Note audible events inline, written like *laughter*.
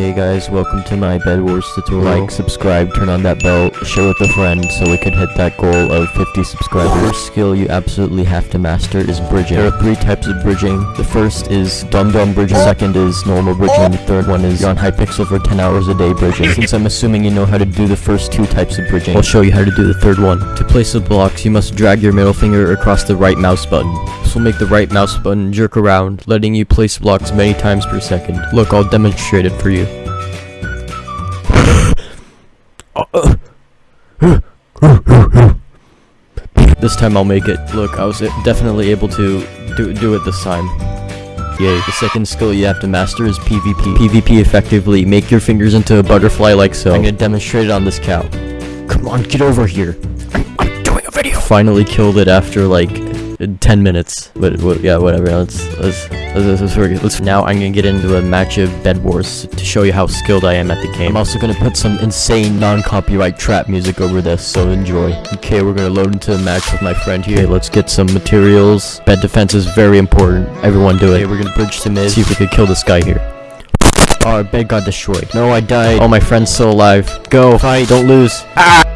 Okay guys, welcome to my Bed Wars tutorial. Like, subscribe, turn on that bell, share with a friend so we could hit that goal of 50 subscribers. The first skill you absolutely have to master is bridging. There are three types of bridging. The first is Dum Dum bridging, oh. second is normal bridging, and the third one is you're on Hypixel for 10 hours a day bridging. *laughs* Since I'm assuming you know how to do the first two types of bridging, I'll show you how to do the third one. To place the blocks, you must drag your middle finger across the right mouse button. This will make the right mouse button jerk around, letting you place blocks many times per second. Look, I'll demonstrate it for you. This time I'll make it. Look, I was definitely able to do, do it this time. Yay. The second skill you have to master is PvP. PvP effectively, make your fingers into a butterfly like so. I'm gonna demonstrate it on this cow. Come on, get over here. I'm, I'm doing a video. Finally killed it after like 10 minutes. But, yeah, whatever. Let's let's let's, let's, let's, let's now I'm gonna get into a match of Bed Wars to show you how skilled I am at the game. I'm also gonna put some insane non-copyright trap music over this, so enjoy. Okay, we're gonna load into a match with my friend here. Okay, let's get some materials. Bed defense is very important. Everyone do it. Okay, we're gonna bridge to mid. See if we can kill this guy here. Our bed got destroyed. No, I died. Oh, my friend's still alive. Go, fight, don't lose. Ah!